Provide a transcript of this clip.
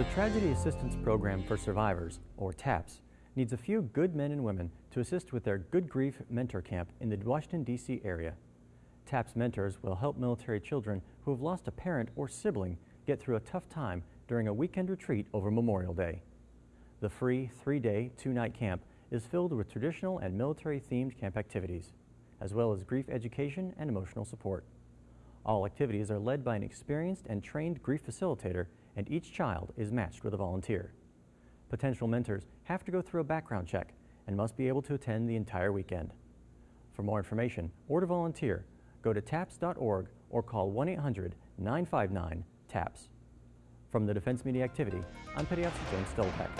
The Tragedy Assistance Program for Survivors, or TAPS, needs a few good men and women to assist with their Good Grief Mentor Camp in the Washington, D.C. area. TAPS mentors will help military children who have lost a parent or sibling get through a tough time during a weekend retreat over Memorial Day. The free three-day, two-night camp is filled with traditional and military-themed camp activities, as well as grief education and emotional support. All activities are led by an experienced and trained grief facilitator, and each child is matched with a volunteer. Potential mentors have to go through a background check and must be able to attend the entire weekend. For more information or to volunteer, go to TAPS.org or call 1-800-959-TAPS. From the Defense Media Activity, I'm Petty Officer James Stolpak.